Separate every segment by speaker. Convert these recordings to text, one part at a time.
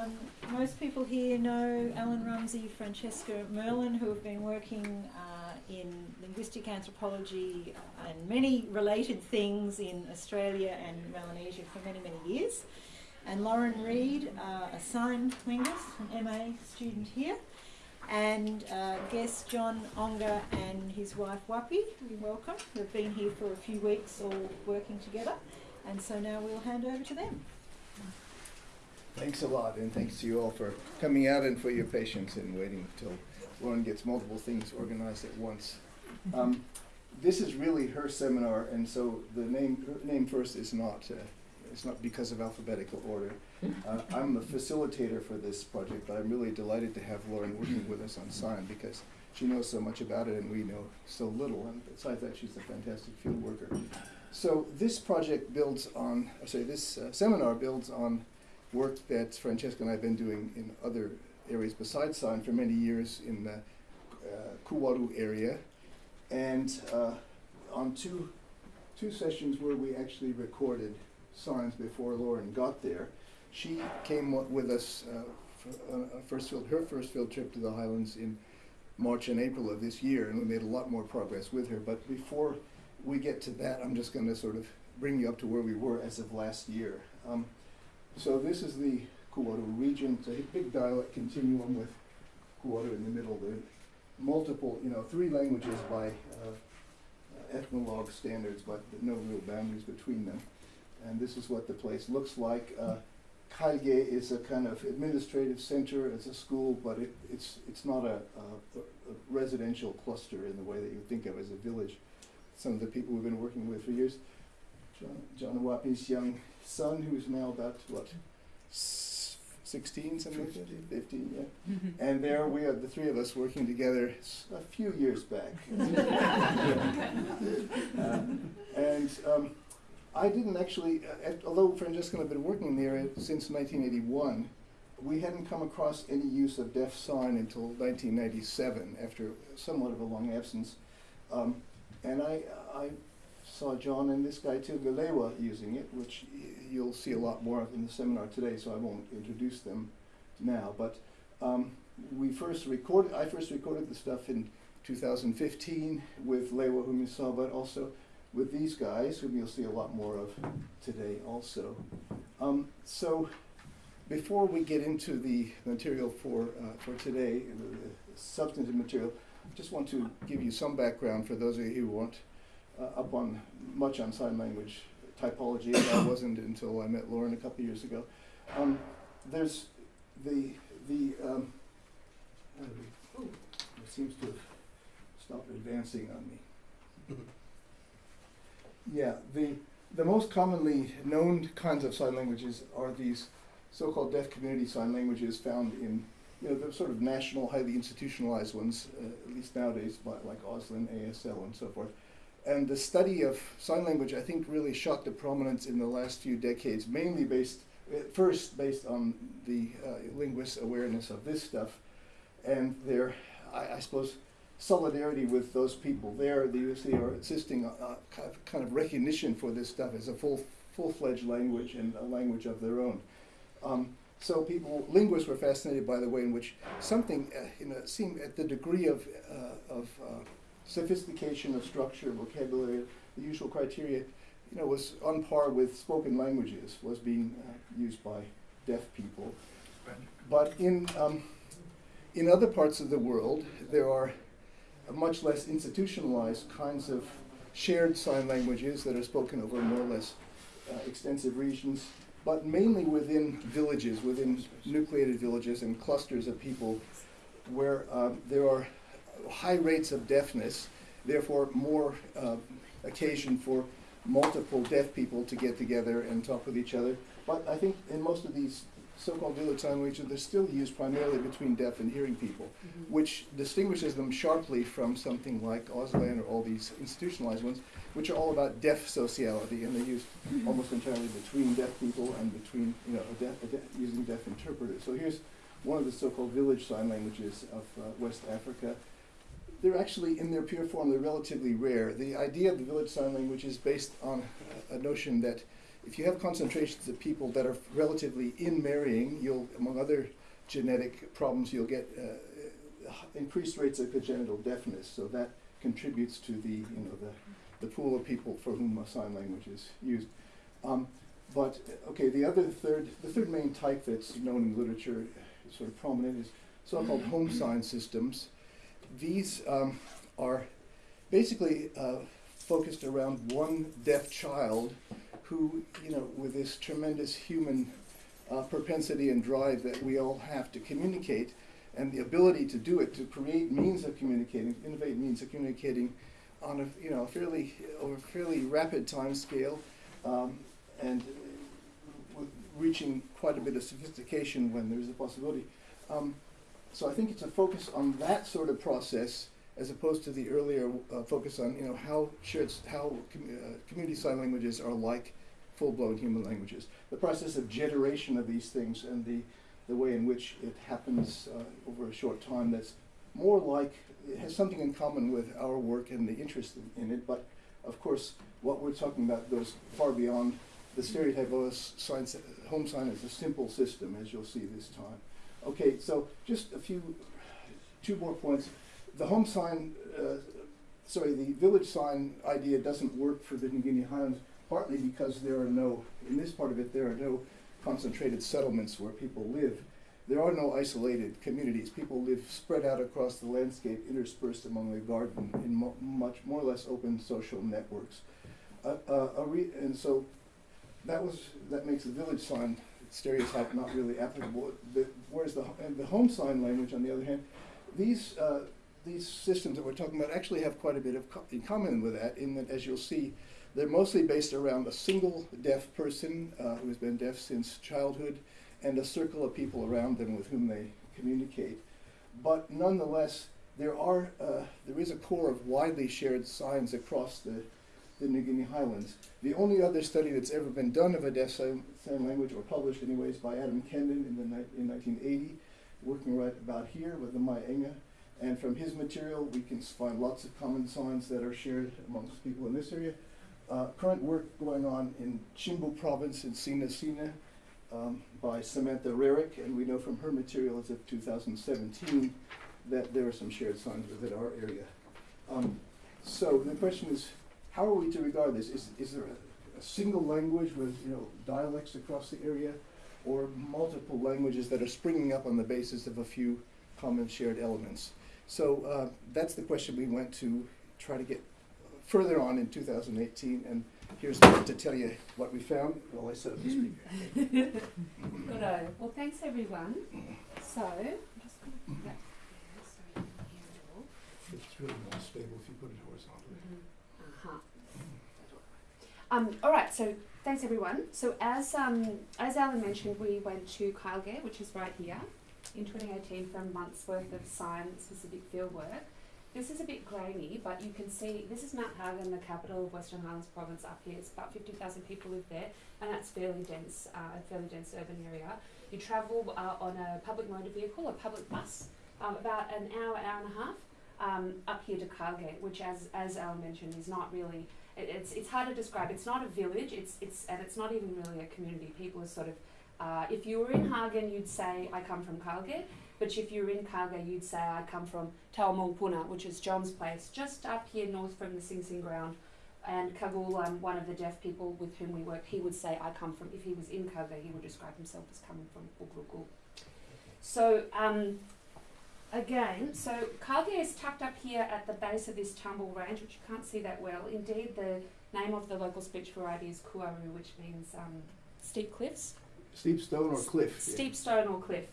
Speaker 1: Um, most people here know Alan Rumsey, Francesca Merlan, who have been working uh, in linguistic anthropology and many related things in Australia and Melanesia for many, many years. And Lauren Reed, uh, a sign linguist, an MA student here. And uh, guest John Onga and his wife Wapi, we welcome. They've been here for a few weeks all working together. And so now we'll hand over to them.
Speaker 2: Thanks a lot, and thanks to you all for coming out and for your patience in waiting until Lauren gets multiple things organized at once. Um, this is really her seminar, and so the name name first is not uh, it's not because of alphabetical order. Uh, I'm the facilitator for this project, but I'm really delighted to have Lauren working with us on sign because she knows so much about it and we know so little. And besides that, she's a fantastic field worker. So this project builds on, sorry, this uh, seminar builds on work that Francesca and I have been doing in other areas besides sign for many years in the uh, Kuwaru area, and uh, on two two sessions where we actually recorded signs before Lauren got there. She came with us uh, uh, first field, her first field trip to the Highlands in March and April of this year, and we made a lot more progress with her. But before we get to that, I'm just going to sort of bring you up to where we were as of last year. Um, so this is the Kuwaru region. It's a big dialect continuum with Kuwaru in the middle. There are multiple, you know, three languages by uh, ethnologue standards, but no real boundaries between them. And this is what the place looks like. Uh, Kailge is a kind of administrative center. It's a school, but it, it's it's not a, a, a residential cluster in the way that you think of as a village. Some of the people we've been working with for years. John, John Awapi's young son, who's now about what, 16, something like that? 15, yeah. And there we are, the three of us working together a few years back. Uh, and um, I didn't actually, uh, at- although Francesca and I have been working in the area since 1981, we hadn't come across any use of deaf sign until 1997, after somewhat of a long absence. Um, and I, I saw John and this guy too, using it, which you'll see a lot more of in the seminar today, so I won't introduce them now. But um, we first recorded, I first recorded the stuff in 2015 with Lewa, whom you saw, but also with these guys, whom you'll see a lot more of today also. Um, so before we get into the material for, uh, for today, the, substantive material, I just want to give you some background for those of you who aren't uh, up on much on sign language typology, I wasn't until I met Lauren a couple years ago. Um, there's the the um, how do we- ooh, it seems to have stopped advancing on me. Yeah, the the most commonly known kinds of sign languages are these so-called deaf community sign languages found in you know the sort of national, highly institutionalized ones, uh, at least nowadays, by, like Auslan, ASL, and so forth. And the study of sign language, I think, really shot to prominence in the last few decades, mainly based, first based on the uh, linguists' awareness of this stuff, and their, I, I suppose, solidarity with those people there. The USC are insisting on uh, kind of- recognition for this stuff as a full, full-fledged language and a language of their own. Um, so people, linguists were fascinated by the way in which something, uh, you know, seemed at the degree of, uh, of uh, sophistication of structure, vocabulary, the usual criteria, you know, was on par with spoken languages, was being uh, used by deaf people. But in, um, in other parts of the world, there are much less institutionalized kinds of shared sign languages that are spoken over more or less uh, extensive regions, but mainly within villages, within nucleated villages and clusters of people where um, there are high rates of deafness, therefore more uh, occasion for multiple deaf people to get together and talk with each other. But I think in most of these so-called village sign languages, they're still used primarily between deaf and hearing people, which distinguishes them sharply from something like Auslan or all these institutionalized ones, which are all about deaf sociality, and they're used almost entirely between deaf people and between, you know, a deaf, deaf, using deaf interpreters. So here's one of the so-called village sign languages of uh, West Africa. They're actually, in their pure form, they're relatively rare. The idea of the village sign language is based on a notion that if you have concentrations of people that are relatively in marrying, you'll, among other genetic problems, you'll get uh, increased rates of congenital deafness. So that contributes to the, you know, the, the pool of people for whom a sign language is used. Um, but okay, the other third, the third main type that's known in literature, sort of prominent, is so-called home sign systems. These um, are basically uh, focused around one deaf child who, you know, with this tremendous human uh, propensity and drive that we all have to communicate, and the ability to do it, to create means of communicating, innovate means of communicating on a, you know, fairly, over a fairly rapid time scale, um, and reaching quite a bit of sophistication when there's a possibility. Um, so I think it's a focus on that sort of process as opposed to the earlier uh, focus on you know how shared how com uh, community sign languages are like full-blown human languages. The process of generation of these things and the the way in which it happens uh, over a short time that's more like it has something in common with our work and the interest in, in it. But of course, what we're talking about goes far beyond the stereotype of a home sign as a simple system, as you'll see this time. Okay, so just a few, two more points the home sign, uh, sorry, the village sign idea doesn't work for the New Guinea Highlands, partly because there are no, in this part of it, there are no concentrated settlements where people live. There are no isolated communities. People live spread out across the landscape, interspersed among the garden in mo much more or less open social networks. Uh, uh, and so that was that makes the village sign stereotype not really applicable. The, whereas the, the home sign language, on the other hand, these uh, these systems that we're talking about actually have quite a bit of co in common with that, in that, as you'll see, they're mostly based around a single deaf person uh, who's been deaf since childhood and a circle of people around them with whom they communicate. But nonetheless, there, are, uh, there is a core of widely shared signs across the, the New Guinea Highlands. The only other study that's ever been done of a deaf sign, language, or published anyways, by Adam Kendon in, the, in 1980, working right about here with the Mae Enga and from his material, we can find lots of common signs that are shared amongst people in this area. Uh, current work going on in Chimbu province in Sina Sina um, by Samantha Rarrick, and we know from her material as of 2017 that there are some shared signs within our area. Um, so the question is, how are we to regard this? Is, is there a, a single language with you know dialects across the area, or multiple languages that are springing up on the basis of a few common shared elements? So uh, that's the question we went to try to get further on in 2018, and here's to tell you what we found while I set up the speaker.
Speaker 3: Good. Well, thanks everyone. So, Just
Speaker 2: It's really more stable if you put it horizontally.
Speaker 3: Um, all right, so thanks everyone. So as um, as Alan mentioned, we went to Kailge, which is right here in 2018 for a month's worth of science-specific field work. This is a bit grainy, but you can see this is Mount Hagen, the capital of Western Highlands Province up here. It's about 50,000 people live there, and that's fairly dense, uh, a fairly dense urban area. You travel uh, on a public motor vehicle, a public bus, um, about an hour, hour and a half, um, up here to Kailge, which, as as Alan mentioned, is not really. It, it's it's hard to describe. It's not a village. It's it's and it's not even really a community. People are sort of uh, if you were in Hagen, you'd say, I come from Kailge. But if you were in Kailge, you'd say, I come from Taumongpuna, which is John's place, just up here north from the Sing Sing ground. And Kagul, um, one of the deaf people with whom we work, he would say, I come from, if he was in Kailge, he would describe himself as coming from Ugrugul. So, um, again, so Kailge is tucked up here at the base of this Tambul range, which you can't see that well. Indeed, the name of the local speech variety is Kuwaru, which means um, steep cliffs.
Speaker 2: Steep stone or cliff?
Speaker 3: Steep stone or cliff.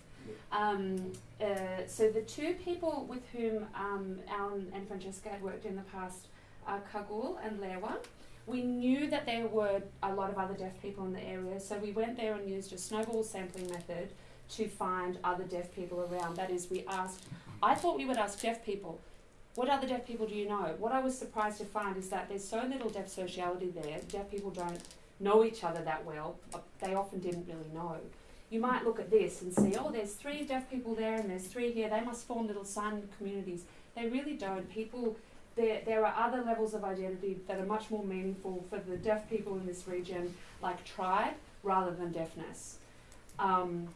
Speaker 3: Um, uh, so the two people with whom um, Alan and Francesca had worked in the past are Kagul and Lewa. We knew that there were a lot of other deaf people in the area, so we went there and used a snowball sampling method to find other deaf people around. That is, we asked, I thought we would ask deaf people, what other deaf people do you know? What I was surprised to find is that there's so little deaf sociality there. Deaf people don't know each other that well, they often didn't really know. You might look at this and see, oh, there's three deaf people there and there's three here, they must form little sign communities. They really don't. People there, there are other levels of identity that are much more meaningful for the deaf people in this region, like tribe, rather than deafness. Um,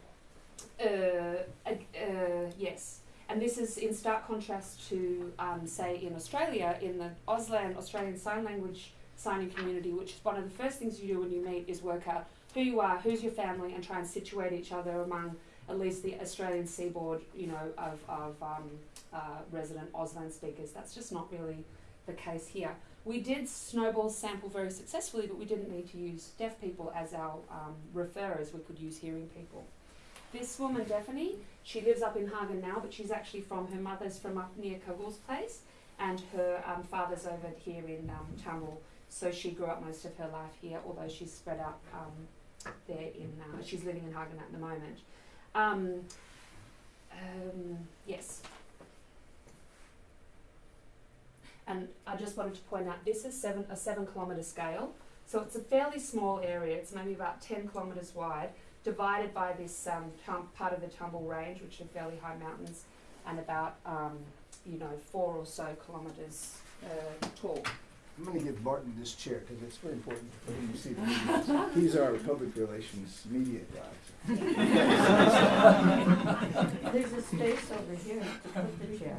Speaker 3: yes, and this is in stark contrast to, um, say, in Australia, in the Auslan Australian Sign Language signing community, which is one of the first things you do when you meet is work out who you are, who's your family, and try and situate each other among at least the Australian seaboard, you know, of, of um, uh, resident Auslan speakers. That's just not really the case here. We did snowball sample very successfully, but we didn't need to use deaf people as our um, referrers. We could use hearing people. This woman, Daphne, she lives up in Hagen now, but she's actually from her mother's from up near Kagul's place, and her um, father's over here in um, Tamil. So she grew up most of her life here, although she's spread out um, there in. Uh, she's living in Hagen at the moment. Um, um, yes. And I just wanted to point out this is seven a seven kilometre scale, so it's a fairly small area. It's maybe about ten kilometres wide, divided by this um, tum- part of the Tambul Range, which are fairly high mountains, and about um, you know four or so kilometres uh, tall.
Speaker 2: I'm going to give Martin this chair because it's very important for him to see the media. He's our public relations media guy.
Speaker 4: There's a space over here to put the chair.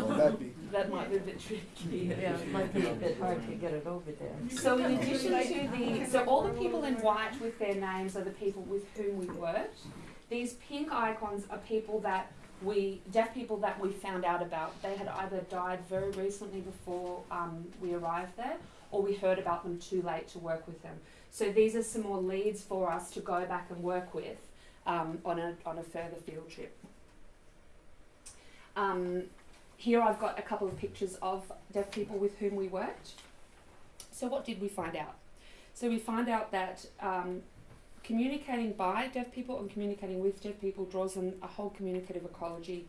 Speaker 2: Well, that'd be,
Speaker 3: That might be a bit tricky.
Speaker 4: Yeah, it might be a bit hard to get it over there.
Speaker 3: So in addition to the, so all the people in white with their names are the people with whom we worked. These pink icons are people that we, deaf people that we found out about. They had either died very recently before um, we arrived there, or we heard about them too late to work with them. So these are some more leads for us to go back and work with um, on a on a further field trip. Um, here I've got a couple of pictures of deaf people with whom we worked. So what did we find out? So we find out that um, communicating by deaf people and communicating with deaf people draws on a whole communicative ecology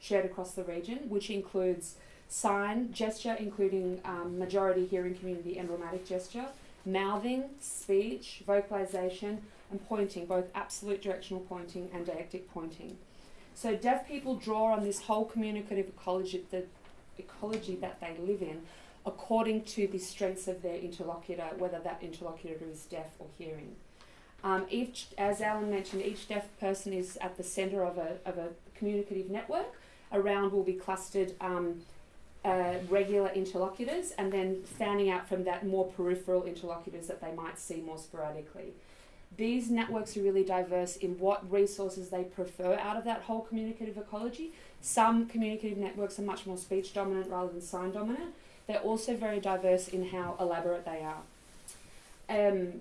Speaker 3: shared across the region, which includes sign, gesture, including um, majority hearing community emblematic gesture, mouthing, speech, vocalization, and pointing, both absolute directional pointing and deictic pointing. So deaf people draw on this whole communicative ecology, the ecology that they live in, according to the strengths of their interlocutor, whether that interlocutor is deaf or hearing. Um, each, as Alan mentioned, each deaf person is at the centre of a, of a communicative network. Around will be clustered um, uh, regular interlocutors, and then fanning out from that more peripheral interlocutors that they might see more sporadically. These networks are really diverse in what resources they prefer out of that whole communicative ecology. Some communicative networks are much more speech dominant rather than sign dominant. They're also very diverse in how elaborate they are. Um,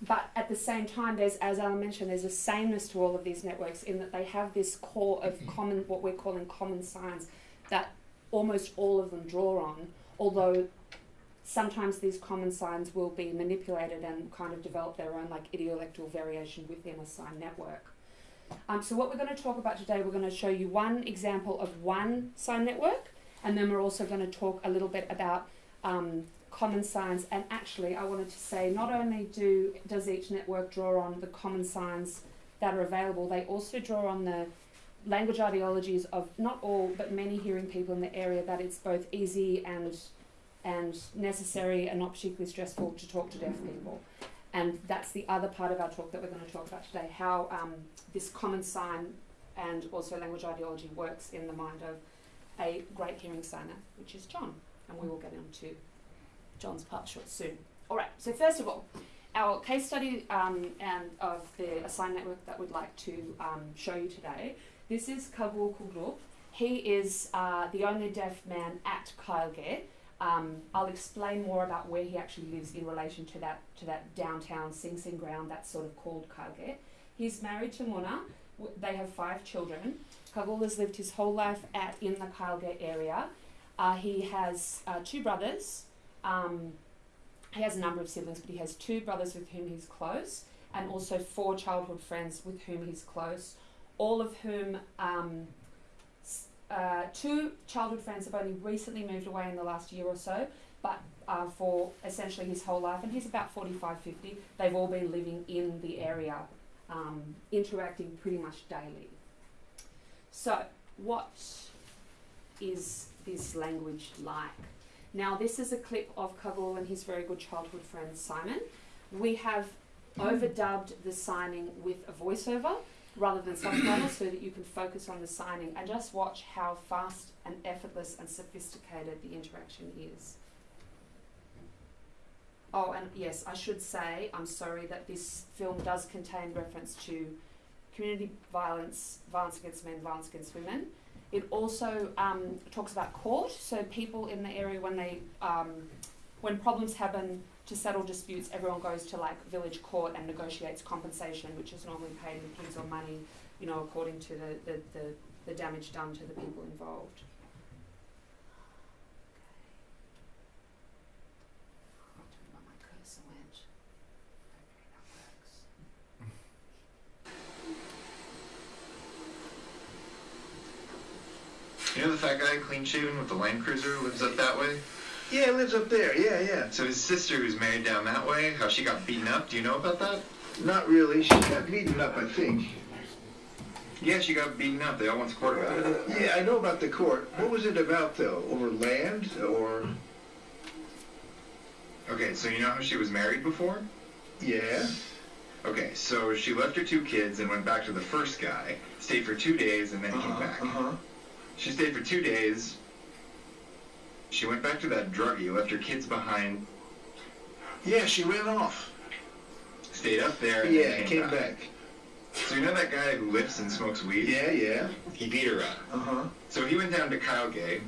Speaker 3: but at the same time, there's, as Alan mentioned, there's a sameness to all of these networks in that they have this core of common, what we're calling common signs, that almost all of them draw on, although sometimes these common signs will be manipulated and kind of develop their own like idiolectal variation within a sign network. Um, so what we're going to talk about today, we're going to show you one example of one sign network, and then we're also going to talk a little bit about um, common signs. And actually, I wanted to say not only do does each network draw on the common signs that are available, they also draw on the language ideologies of not all but many hearing people in the area that it's both easy and and necessary and not particularly stressful to talk to deaf people. And that's the other part of our talk that we're going to talk about today how um, this common sign and also language ideology works in the mind of a great hearing signer, which is John. And we will get into John's part short soon. All right, so first of all, our case study um, and of the sign network that we'd like to um, show you today. This is Kagul Kuglup. He is uh, the only deaf man at Kailge. Um, I'll explain more about where he actually lives in relation to that to that downtown Sing Sing ground that's sort of called Kailge. He's married to Mona. They have five children. Kagul has lived his whole life at in the Kailge area. Uh, he has uh, two brothers. Um, he has a number of siblings, but he has two brothers with whom he's close, and also four childhood friends with whom he's close, all of whom um, uh, two childhood friends have only recently moved away in the last year or so, but uh, for essentially his whole life, and he's about 45, 50, they've all been living in the area, um, interacting pretty much daily. So, what is this language like? Now, this is a clip of Kagul and his very good childhood friend Simon. We have overdubbed the signing with a voiceover rather than subtitles so that you can focus on the signing and just watch how fast and effortless and sophisticated the interaction is. Oh, and yes, I should say, I'm sorry that this film does contain reference to community violence, violence against men, violence against women. It also um, talks about court, so people in the area when they um, when problems happen to settle disputes, everyone goes to like village court and negotiates compensation, which is normally paid in pigs or money, you know, according to the, the, the, the damage done to the people involved.
Speaker 5: You know the fat guy, clean shaven with the Land Cruiser, lives up that way?
Speaker 6: Yeah, lives up there. Yeah, yeah.
Speaker 5: So his sister, who's married down that way, how she got beaten up, do you know about that?
Speaker 6: Not really. She got beaten up, I think.
Speaker 5: Yeah, she got beaten up. They all went to court about it.
Speaker 6: Yeah, I know about the court. What was it about, though? Over land or?
Speaker 5: Okay, so you know how she was married before?
Speaker 6: Yeah.
Speaker 5: Okay, so she left her two kids and went back to the first guy, stayed for two days, and then came
Speaker 6: Uh-huh.
Speaker 5: back.
Speaker 6: Uh-huh.
Speaker 5: She stayed for two days. She went back to that druggie, left her kids behind,
Speaker 6: Yeah, she ran off.
Speaker 5: stayed up there, and
Speaker 6: Yeah,
Speaker 5: then
Speaker 6: came
Speaker 5: back. So you know that guy who lifts and smokes weed?
Speaker 6: Yeah, yeah.
Speaker 5: He beat her up.
Speaker 6: Uh-huh.
Speaker 5: So he went down to Kailge,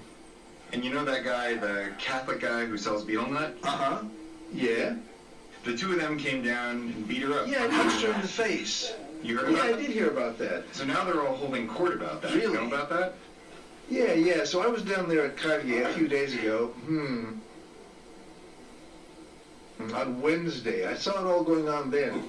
Speaker 5: and you know that guy, the Catholic guy who sells betel nut?
Speaker 6: Uh-huh. Yeah.
Speaker 5: The two of them came down and beat her up.
Speaker 6: Yeah, I punched her in the face.
Speaker 5: You heard
Speaker 6: Yeah,
Speaker 5: about
Speaker 6: I
Speaker 5: that?
Speaker 6: did hear about that.
Speaker 5: So now they're all holding court about that. You
Speaker 6: Really?
Speaker 5: know about that?
Speaker 6: Yeah, yeah. So I was down there at Cartier a few days ago. Hmm. On Wednesday. I saw it all going on then.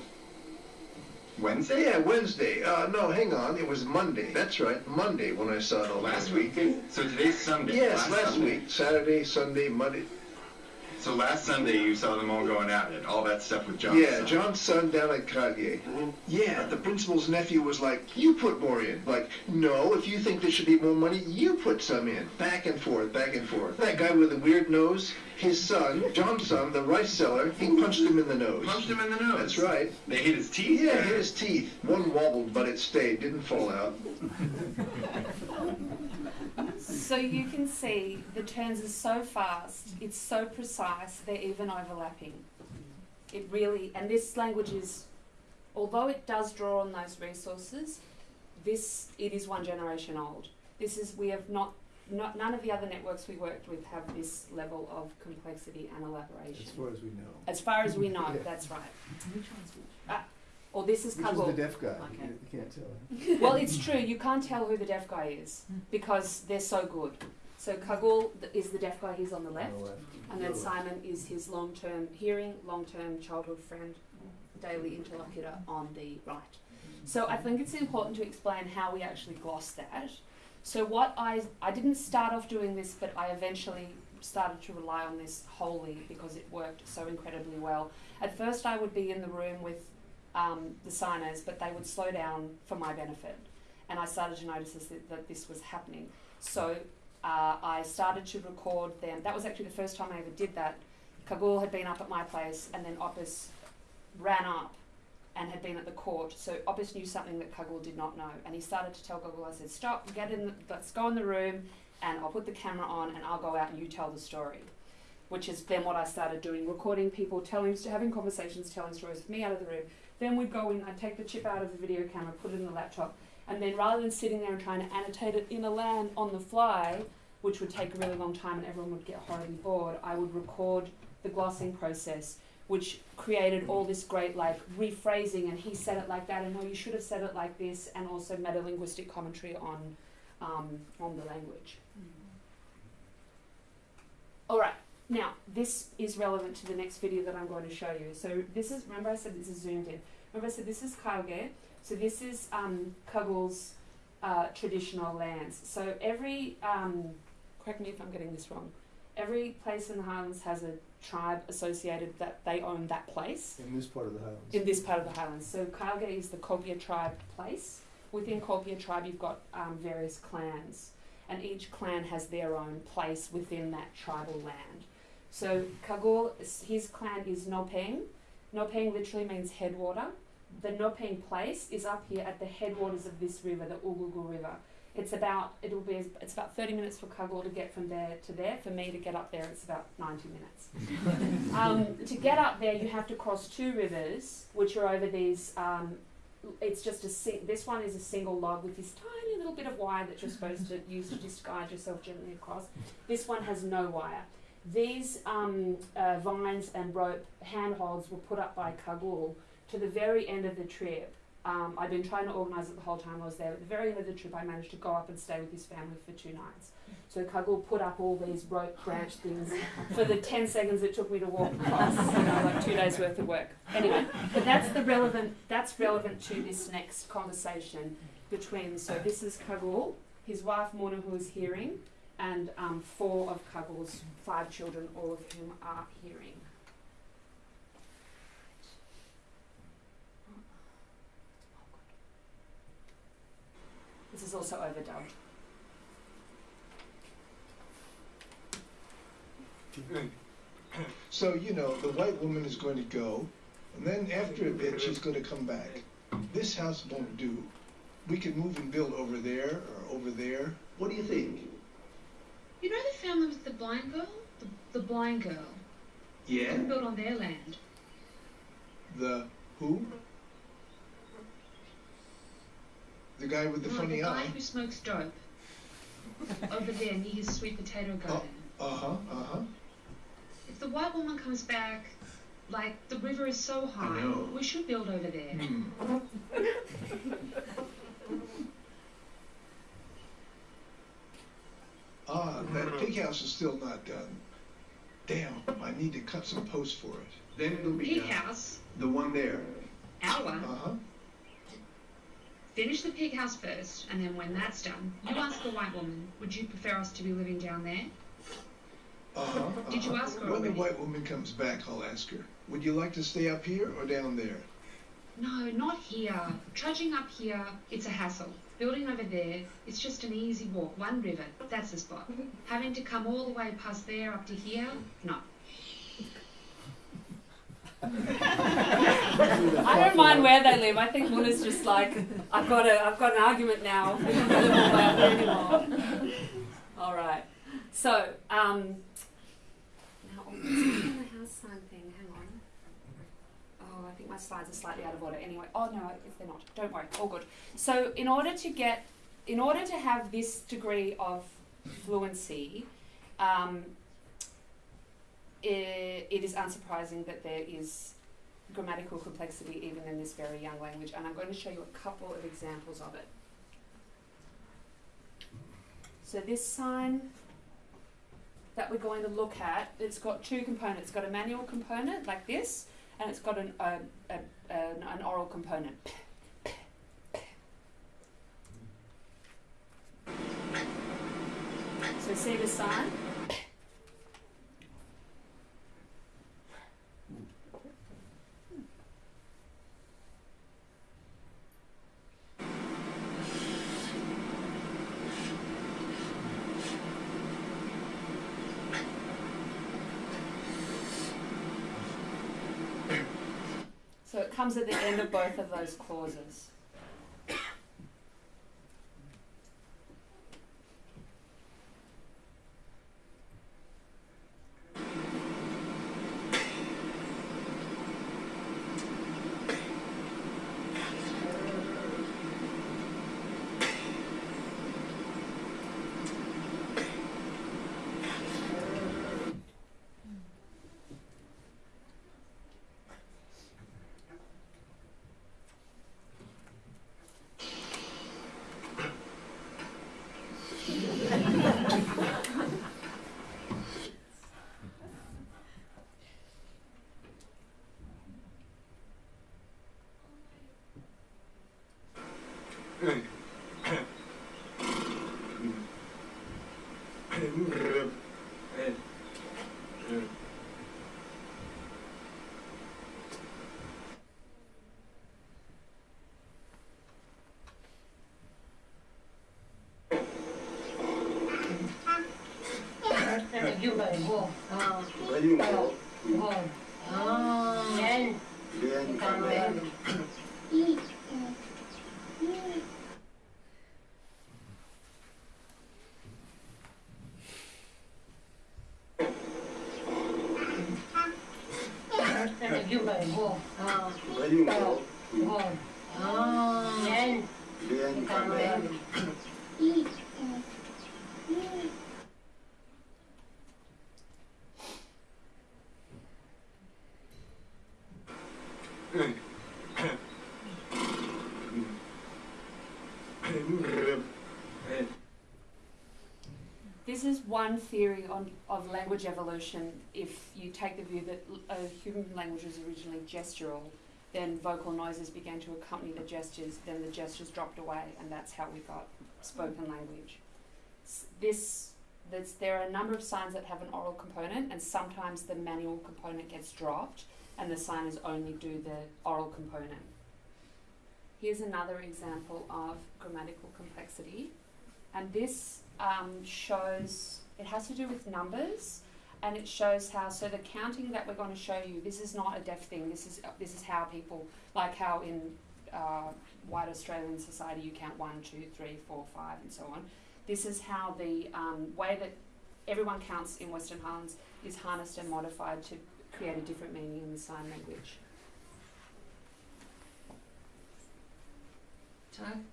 Speaker 5: Wednesday?
Speaker 6: Yeah, Wednesday. Uh, no, hang on. It was Monday. That's right. Monday when I saw it all
Speaker 5: Last week? So today's Sunday.
Speaker 6: Yes, last
Speaker 5: Sunday.
Speaker 6: week. Saturday, Sunday, Monday.
Speaker 5: So last Sunday you saw them all going at it. All that stuff with John.
Speaker 6: Yeah, John's son down at Cartier. Yeah, the principal's nephew was like, you put more in. Like, no, if you think there should be more money, you put some in. Back and forth, back and forth. That guy with the weird nose, his son, John's son, the rice seller, he punched him in the nose.
Speaker 5: Punched him in the nose.
Speaker 6: That's right.
Speaker 5: They hit his teeth?
Speaker 6: Yeah, hit his teeth. One wobbled, but it stayed, didn't fall out.
Speaker 3: So you can see the turns are so fast, it's so precise, they're even overlapping. It really, and this language is, although it does draw on those resources, this, it is one generation old. This is, we have not, not, none of the other networks we worked with have this level of complexity and elaboration.
Speaker 7: As far as we know.
Speaker 3: As far as we know,
Speaker 7: Yeah.
Speaker 3: that's right. Or this is
Speaker 7: Which is the deaf guy?
Speaker 1: Okay.
Speaker 7: You you can't tell.
Speaker 3: Well, it's true. You can't tell who the deaf guy is because they're so good. So Kagul th- is the deaf guy. He's on the left,
Speaker 7: On the left.
Speaker 3: and then Simon is his long-term hearing, long-term childhood friend, daily interlocutor on the right. So I think it's important to explain how we actually gloss that. So what I I didn't start off doing this, but I eventually started to rely on this wholly because it worked so incredibly well. At first, I would be in the room with um, the signers, but they would slow down for my benefit. And I started to notice this, that, this was happening. So uh, I started to record them. That was actually the first time I ever did that. Kagul had been up at my place, and then Opus ran up and had been at the court. So Opus knew something that Kagul did not know. And he started to tell Kagul, I said, stop, get in, the, let's go in the room, and I'll put the camera on, and I'll go out and you tell the story. Which is then what I started doing, recording people, telling, having conversations, telling stories with me out of the room. Then we'd go in, I'd take the chip out of the video camera, put it in the laptop, and then rather than sitting there and trying to annotate it in ELAN on the fly, which would take a really long time and everyone would get horribly bored, I would record the glossing process, which created all this great like rephrasing and he said it like that and no, you should have said it like this, and also metalinguistic commentary on um, on the language. All right. Now, this is relevant to the next video that I'm going to show you. So this is, remember I said this is zoomed in. Remember I said this is Kailge. So this is um, Kagul's uh, traditional lands. So every, um, correct me if I'm getting this wrong, every place in the Highlands has a tribe associated that they own that place
Speaker 7: In this part of the Highlands.
Speaker 3: in this part of the Highlands. So Kailge is the Kogia tribe place. Within Kogia tribe, you've got um, various clans. and each clan has their own place within that tribal land. So Kagul, his clan is Nopeng. Nopeng literally means headwater. The Nopeng place is up here at the headwaters of this river, the Ugugu River. It's about it'll be it's about thirty minutes for Kagul to get from there to there. For me to get up there, it's about ninety minutes. um, to get up there, you have to cross two rivers, which are over these. Um, it's just a si- this one is a single log with this tiny little bit of wire that you're supposed to use to just guide yourself gently across. This one has no wire. These um, uh, vines and rope handholds were put up by Kagul to the very end of the trip. Um, I'd been trying to organise it the whole time I was there. At the very end of the trip, I managed to go up and stay with his family for two nights. So Kagul put up all these rope branch things for the 10 seconds it took me to walk across, you know, like two days worth of work. Anyway, but that's the relevant, that's relevant to this next conversation between, so this is Kagul, his wife Mona who is hearing, and um, four of Kagul's five children, all of whom are hearing. This is also overdubbed.
Speaker 6: So, you know, the white woman is going to go, and then after a bit, she's going to come back. This house won't do. We could move and build over there or over there. What do you think?
Speaker 8: You know the family with the blind girl? The, the blind girl.
Speaker 6: Yeah?
Speaker 8: Who built on their land.
Speaker 6: The who? The guy with the
Speaker 8: no,
Speaker 6: funny
Speaker 8: the guy
Speaker 6: eye?
Speaker 8: who smokes dope. Over there near his sweet potato garden.
Speaker 6: Uh huh, uh huh.
Speaker 8: If the white woman comes back, like the river is so high, we should build over there.
Speaker 6: Hmm. Ah, that pig house is still not done. Damn, I need to cut some posts for it. Then it'll be
Speaker 8: Pig
Speaker 6: done.
Speaker 8: house,
Speaker 6: The one there.
Speaker 8: our one.
Speaker 6: Uh huh.
Speaker 8: Finish the pig house first, and then when that's done, you ask the white woman, would you prefer us to be living down there?
Speaker 6: Uh huh.
Speaker 8: Did you ask her
Speaker 6: When the white woman comes back, I'll ask her. Would you like to stay up here or down there?
Speaker 8: No, not here. Trudging up here, it's a hassle. Building over there, it's just an easy walk. One river, that's the spot. Having to come all the way past there up to here, no.
Speaker 3: I don't mind where they live. I think Muna's just like, I've got a, I've got an argument now. We don't live all the way up there anymore. All right. So, um, now oh, what's the house sign thing? Hang on. Oh, I think my slides are slightly out of order. Anyway, oh no, if they're not, don't worry, all good. So, in order to get, in order to have this degree of fluency, um, i it is unsurprising that there is grammatical complexity even in this very young language, and I'm going to show you a couple of examples of it. So this sign that we're going to look at, it's got two components. It's got a manual component like this, and it's got an, a, an, an oral component. So say the sign? Comes at the end of both of those clauses. This is one theory on, of language evolution. If you take the view that human language was originally gestural, then vocal noises began to accompany the gestures, then the gestures dropped away, and that's how we got spoken language. This, there's, there are a number of signs that have an oral component, and sometimes the manual component gets dropped, and the signers only do the oral component. Here's another example of grammatical complexity, and this um, shows it has to do with numbers and it shows how so the counting that we're going to show you this is not a deaf thing this is this is how people like how in uh, white Australian society you count one two three four five and so on. This is how the um, way that everyone counts in Western Highlands is harnessed and modified to create a different meaning in the sign language.
Speaker 4: Time.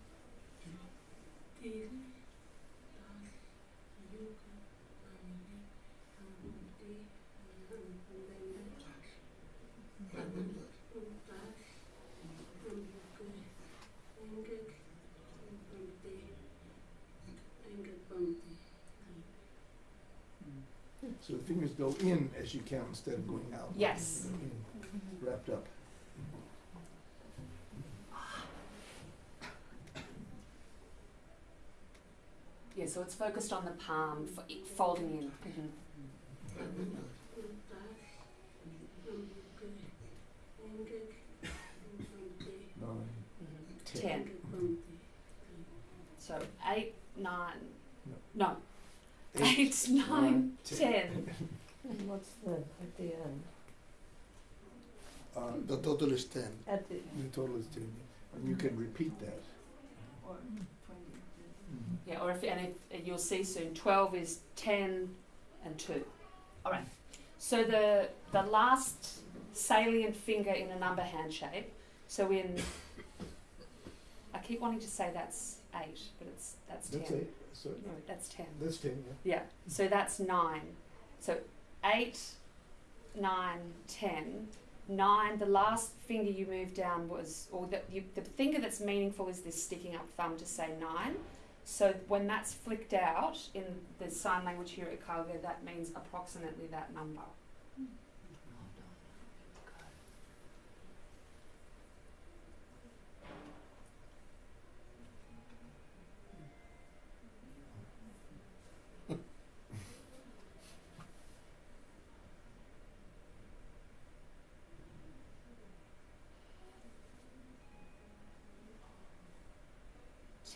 Speaker 2: So the fingers go in as you count instead of going out.
Speaker 3: Yes.
Speaker 2: In, Wrapped up.
Speaker 3: yeah so it's focused on the palm folding in.
Speaker 2: Nine,
Speaker 3: Mhm.
Speaker 2: ten.
Speaker 3: ten so eight nine
Speaker 2: No.
Speaker 3: no
Speaker 2: Eight,
Speaker 3: eight nine
Speaker 2: nine,
Speaker 3: ten
Speaker 4: And what's the, at the end?
Speaker 2: Uh,
Speaker 7: The total is ten.
Speaker 4: At the,
Speaker 2: the total is ten. And you can repeat that.
Speaker 3: Yeah, or if and if you'll see soon, twelve is ten and two. All right. So the the last salient finger in a number hand shape. So in, I keep wanting to say that's eight, but it's that's ten.
Speaker 2: That's eight, so,
Speaker 3: No, that's ten.
Speaker 2: that's ten, yeah.
Speaker 3: Yeah. So that's nine. So eight, nine, ten. Nine. The last finger you moved down was, or the you, the finger that's meaningful is this sticking up thumb to say nine. So when that's flicked out in the sign language here at Kailge, that means approximately that number.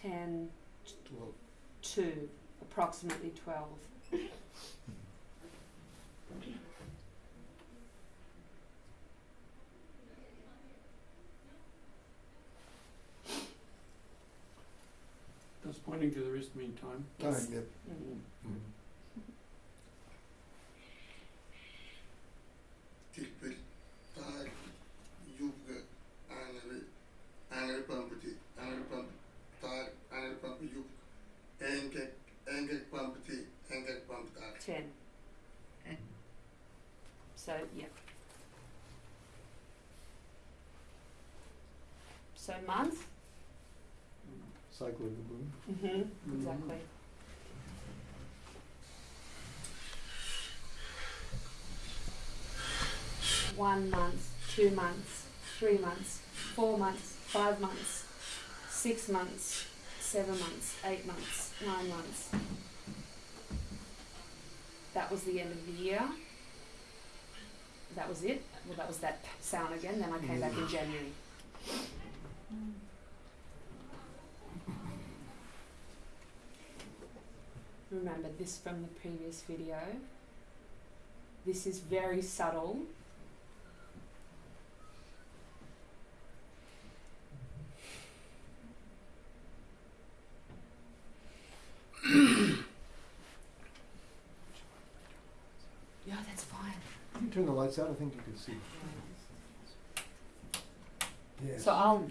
Speaker 3: Ten,
Speaker 7: Twelve.
Speaker 3: two, approximately twelve.
Speaker 9: That's pointing to the wrist mean time.
Speaker 3: Yes.
Speaker 7: Time, yep.
Speaker 3: Mhm.
Speaker 7: Tilpel,
Speaker 2: Cycle of the moon.
Speaker 3: Mm-hmm. Exactly. One month, two months, three months, four months, five months, six months, seven months, eight months, nine months. That was the end of the year. That was it. Well, that was that sound again. Then I came back in January. Remember this from the previous video. This is very subtle. yeah, that's fine.
Speaker 2: If you turn the lights out, I think you can see. Yes.
Speaker 3: So I'll,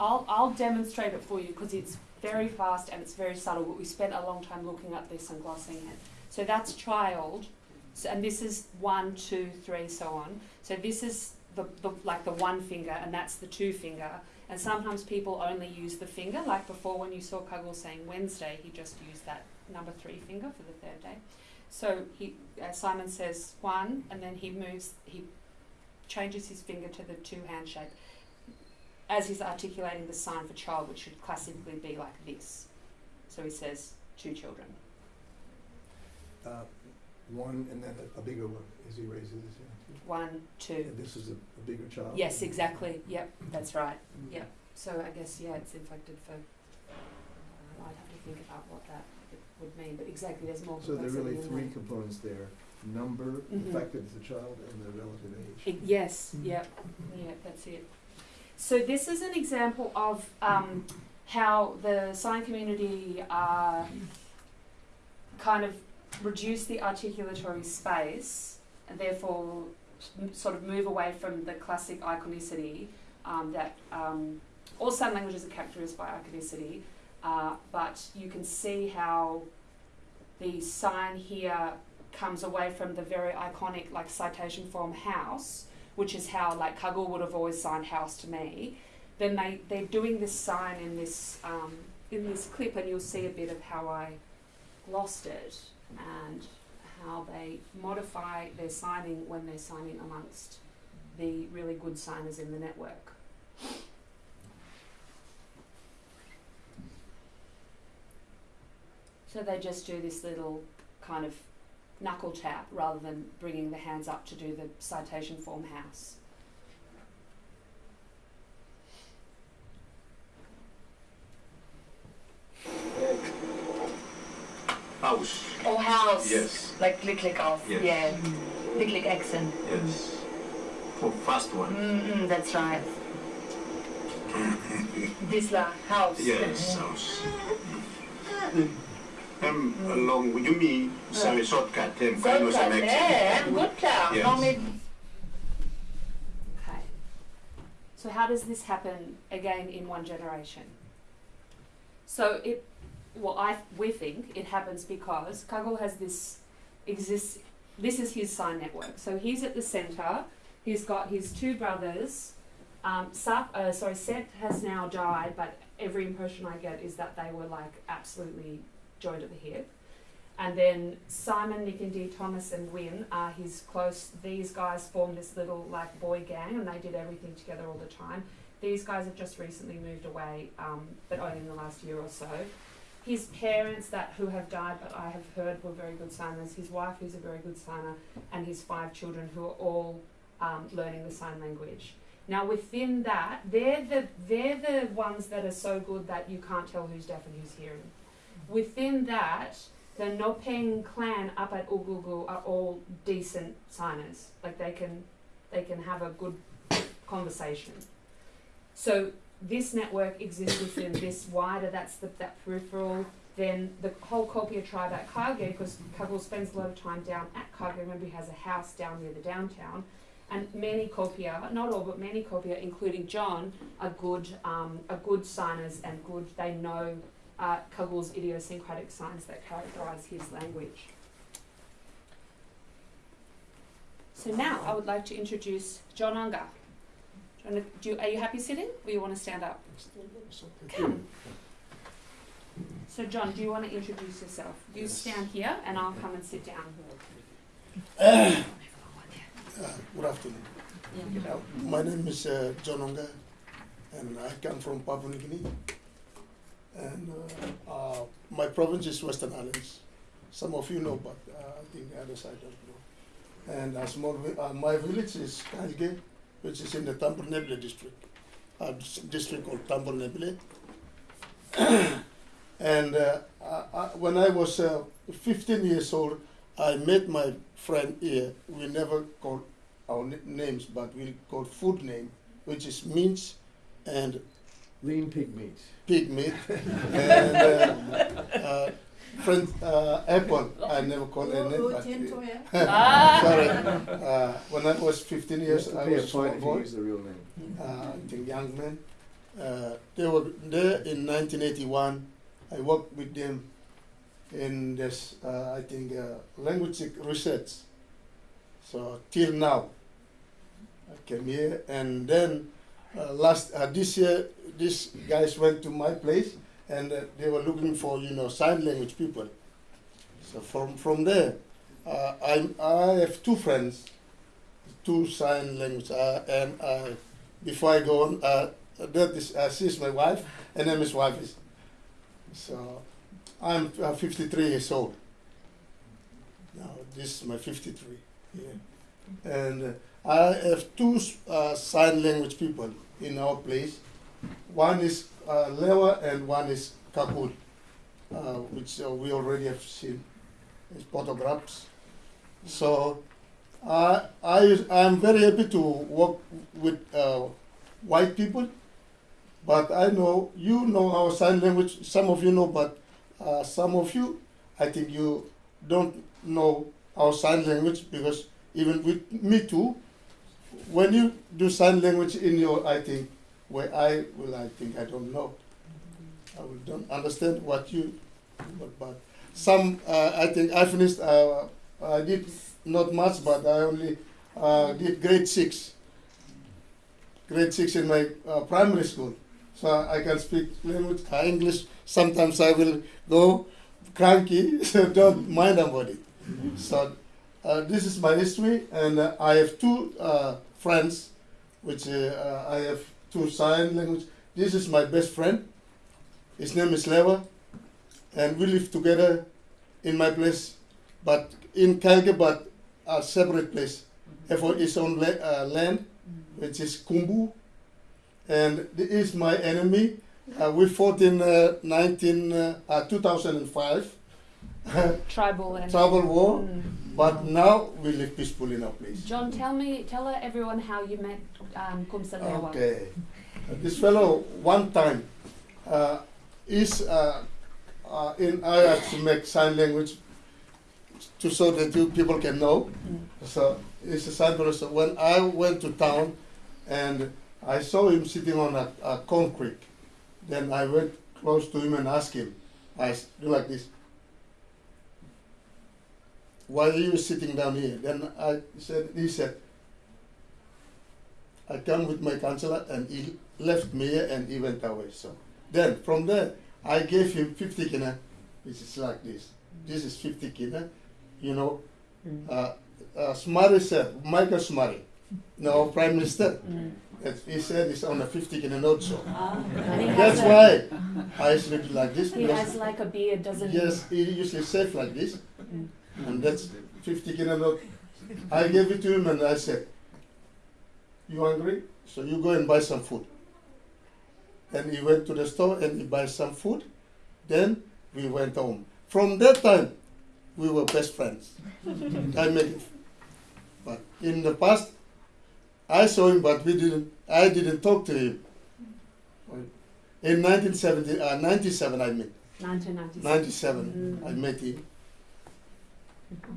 Speaker 3: I'll, I'll demonstrate it for you because it's very fast and it's very subtle. But we spent a long time looking at this and glossing it. So that's child, so, and this is one, two, three, so on. So this is the, the like the one finger, and that's the two finger. And sometimes people only use the finger, like before when you saw Kuggle saying Wednesday, he just used that number three finger for the third day. So he, uh, Simon says one, and then he moves, he changes his finger to the two hand shape as he's articulating the sign for child, which should classically be like this. So he says two children.
Speaker 2: Uh, one and then a, a bigger one as he raises his hand.
Speaker 3: One, two.
Speaker 2: And this is a, a bigger child.
Speaker 3: Yes, exactly. Yep, that's right. Yep. So I guess yeah, it's inflected for. Uh, I'd have to think about what that would mean, but exactly, there's more.
Speaker 2: So there are really three
Speaker 3: there.
Speaker 2: components there: number, the fact a child, and the relative age.
Speaker 3: I- yes, yep, yeah, that's it. So this is an example of um, how the sign community uh, kind of reduce the articulatory space and therefore sort of move away from the classic iconicity um, that um, all sign languages are characterized by iconicity, uh, but you can see how the sign here comes away from the very iconic like citation form house which is how like Kuggle would have always signed house to me, then they, they're doing this sign in this um, in this clip and you'll see a bit of how I lost it and how they modify their signing when they're signing amongst the really good signers in the network. So they just do this little kind of knuckle tap rather than bringing the hands up to do the citation form house.
Speaker 9: House.
Speaker 4: Oh, house.
Speaker 9: Yes.
Speaker 4: Like click click off.
Speaker 9: Yes.
Speaker 4: Yeah. Click click accent.
Speaker 9: Yes. Oh, For first one.
Speaker 4: Mm-mm, that's right. this la house.
Speaker 9: Yes, house. Um, along with you mean some shortcut and kind of some
Speaker 4: Shortcut.
Speaker 9: action.
Speaker 4: Yeah, good klar.
Speaker 9: Yes.
Speaker 4: Now
Speaker 3: Okay. So how does this happen again in one generation? So it, well, I we think it happens because Kuggle has this exists. This is his sign network. So he's at the center. He's got his two brothers. Um, Sap, uh, sorry, Set has now died, but every impression I get is that they were like absolutely joined at the hip. And then Simon, Nick and Thomas and Win are his close. These guys formed this little like boy gang, and they did everything together all the time. These guys have just recently moved away, um, but only in the last year or so. His parents, that who have died, but I have heard were very good signers. His wife, who's a very good signer, and his five children, who are all um, learning the sign language. Now, within that, they're the they're the ones that are so good that you can't tell who's deaf and who's hearing. Within that, the Nopeng clan up at Ugugu are all decent signers. Like they can they can have a good conversation. So this network exists within this wider, that's the, that peripheral, then the whole Kopia tribe at Kage, because Kagul spends a lot of time down at Kage, remember he has a house down near the downtown, and many Kopia, not all, but many Kopia, including John, are good, um, are good signers and good, they know uh, Kagul's idiosyncratic signs that characterize his language. So now I would like to introduce John Unger. John, do you, are you happy sitting or you want to stand up? Come. So John, do you want to introduce yourself? You
Speaker 7: Yes.
Speaker 3: stand here and I'll come and sit down.
Speaker 7: Uh, good afternoon. Uh, my name is uh, John Onga, and I come from Papua New Guinea. And uh, uh, my province is Western Highlands. Some of you know, but uh, I think the other side don't know. And a small, vi- uh, my village is Kailge, which is in the Tambul-Nebilyer district, a district called Tambul-Nebilyer. and uh, I, when I was uh, 15 years old, I met my friend here. We never call our names, but we call food name, which is mince and
Speaker 10: Lean pig meat.
Speaker 7: pig meat. and uh, uh, friend uh, apple. I never call her name. But,
Speaker 3: Ah.
Speaker 7: sorry. Uh, when I was 15 years, I was a small
Speaker 10: fine
Speaker 7: boy.
Speaker 10: use the real name.
Speaker 7: uh, I think young men. Uh, they were there in 1981. I worked with them in this, uh, I think, uh, language research. So till now, I came here, and then uh, last uh, this year, these guys went to my place, and uh, they were looking for you know sign language people. So from from there, uh, I I have two friends, two sign language, and uh, before I go on, that is uh, she's my wife, and then his wife is. So, I'm uh, 53 years old. Now this is my 53. Yeah. And I have two uh, sign language people in our place. One is uh, Lewa and one is Kakul, uh, which uh, we already have seen as photographs. So I I I'm very happy to work with uh, white people, but I know you know our sign language. Some of you know, but uh, some of you, I think you don't know our sign language because even with me too, when you do sign language in your, I think, where I will, I think I don't know. I will don't understand what you, but, but some, uh, I think I finished, uh, I did not much, but I only uh, did grade six. Grade six in my uh, primary school. So I can speak language, uh, English. Sometimes I will go cranky, so don't mind about it. So uh, this is my history, and uh, I have two uh, friends, which uh, I have two sign language. This is my best friend. His name is Lewa, and we live together in my place, but in Kailge, but a separate place. Have his own la- uh, land, which is Kumbu, and this is my enemy. Uh, we fought in uh, 19, uh, uh, 2005.
Speaker 3: Tribal and
Speaker 7: Tribal war,
Speaker 3: Mm.
Speaker 7: But now we live peacefully in our place.
Speaker 3: John, tell me, tell everyone how you met um, Kumsil Lewa.
Speaker 7: Okay. Uh, this fellow, one time, uh, is uh, uh, in I have to make sign language to so that you people can know. So it's a sign language. So when I went to town, and I saw him sitting on a, a concrete, then I went close to him and asked him, I do like this. Why are you sitting down here? Then I said, he said, I come with my counselor and he left me and he went away. So then from there, I gave him 50 kina, which is like this. This is 50 kina, you know. Mm. Uh, uh, Somare said, Michael Somare, now mm. Prime Minister, mm. that he said it's on a 50 kina note. So
Speaker 3: And
Speaker 7: that's
Speaker 3: a-
Speaker 7: why I sleep like this.
Speaker 3: He
Speaker 7: because-
Speaker 3: has like a beard, doesn't he?
Speaker 7: Yes, he usually safe like this, and that's 50 kilo. I gave it to him and I said, "You hungry? So you go and buy some food." And he went to the store and he buy some food. Then we went home. From that time, we were best friends. I made it. But in the past, I saw him, but we didn't. I didn't talk to him. In 1970, uh, 97, I met.
Speaker 3: 1997.
Speaker 7: 97,
Speaker 3: Mm.
Speaker 7: I met him.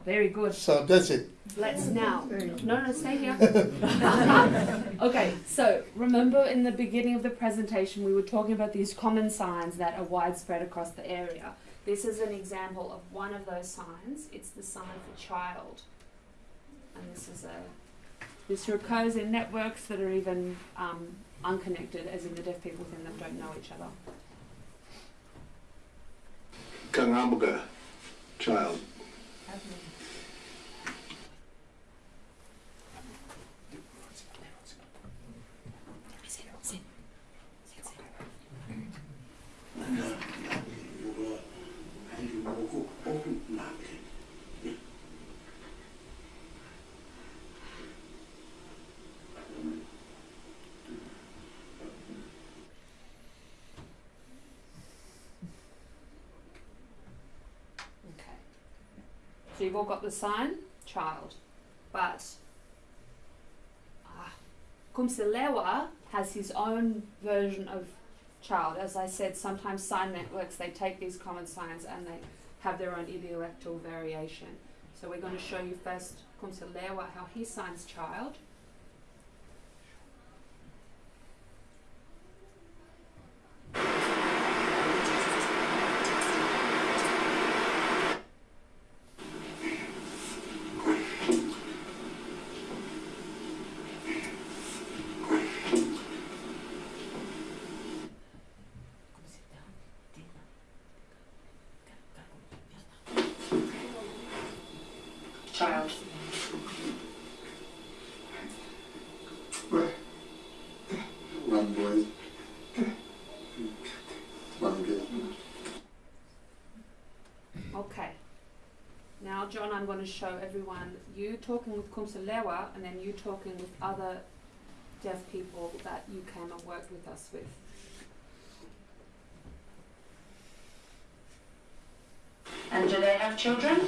Speaker 3: Very good.
Speaker 7: So that's it.
Speaker 3: Let's now. No, no, stay here. okay, so remember in the beginning of the presentation, we were talking about these common signs that are widespread across the area. This is an example of one of those signs. It's the sign for child. And this is a. This occurs in networks that are even um, unconnected, as in the deaf people within them don't know each other.
Speaker 9: Kangamuga, child.
Speaker 3: Okay. So you've all got the sign, child. But ah, Kumsilewa has his own version of child. As I said, sometimes sign networks they take these common signs and they have their own idiolectal variation. So we're going to show you first Kumsilewa how he signs. Child.
Speaker 11: One boy, one girl.
Speaker 3: Okay. Now, John, I'm going to show everyone you talking with Kumsilewa and then you talking with other deaf people that you came and worked with us with.
Speaker 12: And do they have children?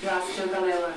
Speaker 12: You ask Tugalewa.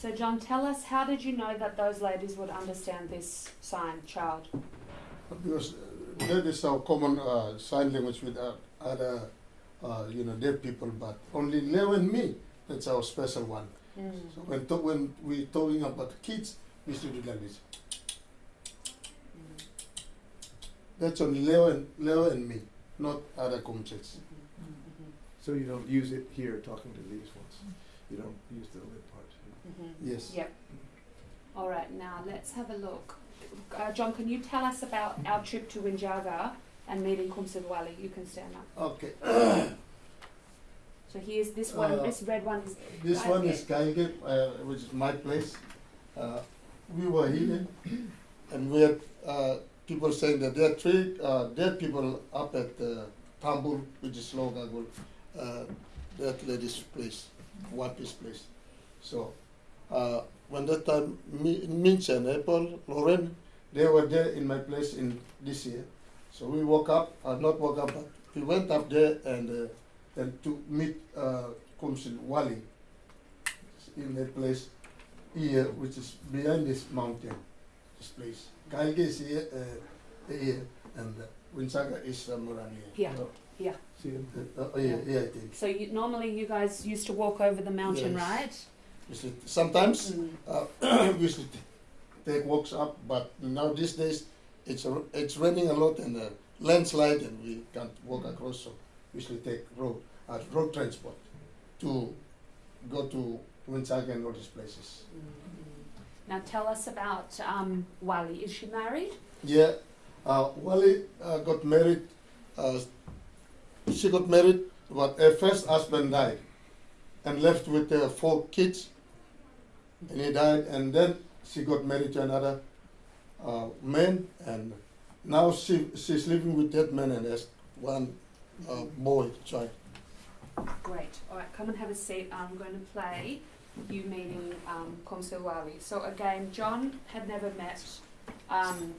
Speaker 3: So, John, tell us how did you know that those ladies would understand this sign, child?
Speaker 7: Because uh, that is our common uh, sign language with uh, other, uh, you know, deaf people, but only Leo and me, that's our special one. So when, to- when we talking about kids, we should do like this. That's only Leo and, Leo and me, not other comchets.
Speaker 2: So you don't use it here talking to these ones. You don't use the lip part.
Speaker 7: Yes.
Speaker 3: Yep. All right, now let's have a look. Uh, John, can you tell us about our trip to Winjaga and meeting Kumsil Wali? You can stand up.
Speaker 7: Okay.
Speaker 3: So here's this one,
Speaker 7: Uh,
Speaker 3: this red one is
Speaker 7: This one is Kailge, uh, which is my place. Uh, we were here, and we had uh, people saying that there are three uh, dead people up at uh, Tambul, which is Logagul, uh, that lady's place, Wapi's place. So, uh, when that time, Mi- and Apple, Lauren, they were there in my place in this year. So we woke up, uh, not woke up, but we went up there and uh, and to meet uh, Kumsil Wali in that place here, which is behind this mountain, this place. Kailge is here, uh, here, and uh, Winsaga is somewhere around here.
Speaker 3: here, here.
Speaker 2: See him?
Speaker 7: Uh, uh, here, here, I think.
Speaker 3: So you, normally you guys used to walk over the mountain,
Speaker 7: Yes.
Speaker 3: right?
Speaker 7: You see, sometimes
Speaker 3: Mm.
Speaker 7: uh, we t- take walks up, but now these days it's it's raining a lot and uh, landslide, and we can't walk across. So we usually take road uh, road transport to go to Winsaga and all these places.
Speaker 3: Now tell us about um, Wali. Is she married?
Speaker 7: Yeah, uh, Wally uh, got married. Uh, she got married, but her first husband died, and left with uh, four kids. And he died, and then she got married to another uh, man, and now she she's living with that man and has one uh, boy child.
Speaker 3: Great. All right, come and have a seat. I'm going to play you meeting um, Kumsil Wali. So again, John had never met um,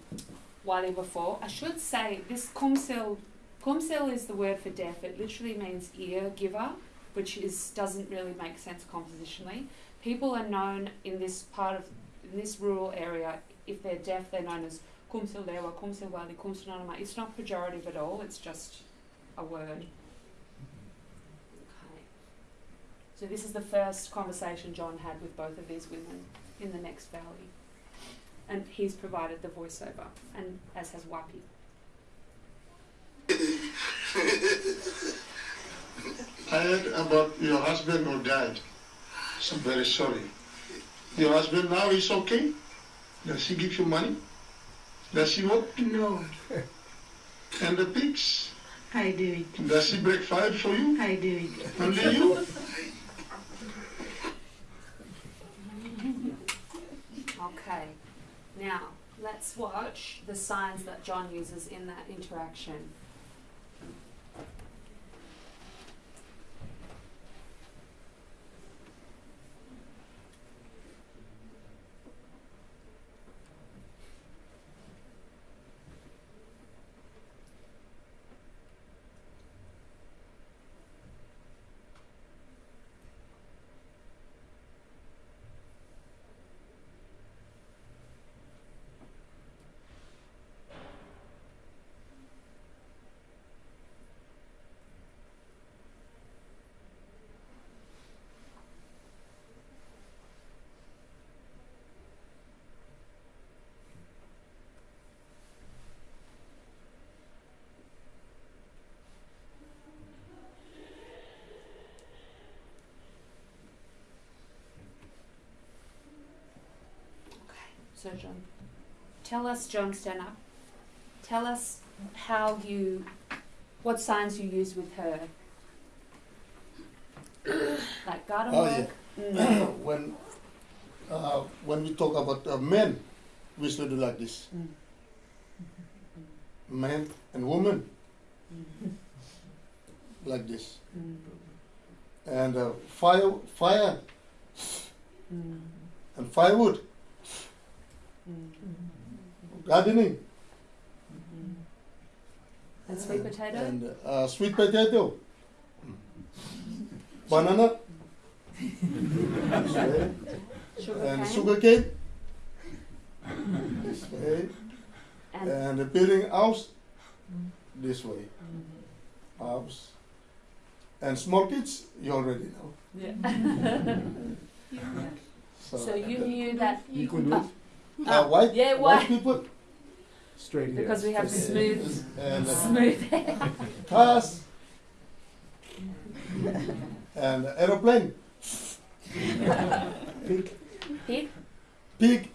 Speaker 3: Wali before. I should say this Kumsil, Kumsil is the word for deaf. It literally means ear giver, which is doesn't really make sense compositionally. People are known in this part of in this rural area. If they're deaf, they're known as Kumsil Lewa, Kumsil Wali, Kumsil Nanama. It's not pejorative at all. It's just a word. Okay. So this is the first conversation John had with both of these women in the next valley. and he's provided the voiceover, and as has Wapi.
Speaker 13: I heard about your husband who died. So I'm very sorry. Your husband now is okay? Does he give you money? Does he work?
Speaker 14: No,
Speaker 13: And the pigs?
Speaker 14: I do it.
Speaker 13: Does he break fire for you?
Speaker 14: I do it.
Speaker 13: Only you?
Speaker 3: Okay, now let's watch the signs that John uses in that interaction. So, John, tell us, John, stand. Tell us how you, what signs you use with her. like garden
Speaker 7: Oh,
Speaker 3: work.
Speaker 7: yeah.
Speaker 3: Mm.
Speaker 7: when uh, when we talk about uh, men, we should do like this.
Speaker 3: Mm.
Speaker 7: Man and woman, like this.
Speaker 3: Mm.
Speaker 7: And uh, fire, fire,
Speaker 3: Mm.
Speaker 7: and firewood,
Speaker 3: Mm. Mm-hmm.
Speaker 7: gardening, mm-hmm.
Speaker 3: And sweet potato.
Speaker 7: and uh, sweet potato, banana,
Speaker 3: Sugar
Speaker 7: and
Speaker 3: cane.
Speaker 7: sugar cane, mm-hmm. this way,
Speaker 3: And-
Speaker 7: and the building house, this way, house, and small kids, you already know.
Speaker 3: Yeah.
Speaker 7: So,
Speaker 3: so you uh, knew that.
Speaker 2: You could do it.
Speaker 7: Uh, white,
Speaker 3: Yeah,
Speaker 7: white
Speaker 3: white.
Speaker 7: people,
Speaker 2: Straight here.
Speaker 3: Because we have
Speaker 2: Straight
Speaker 3: smooth,
Speaker 7: and uh,
Speaker 3: smooth hair.
Speaker 7: cars, and aeroplane,
Speaker 2: Pig.
Speaker 3: Pig.
Speaker 7: pig,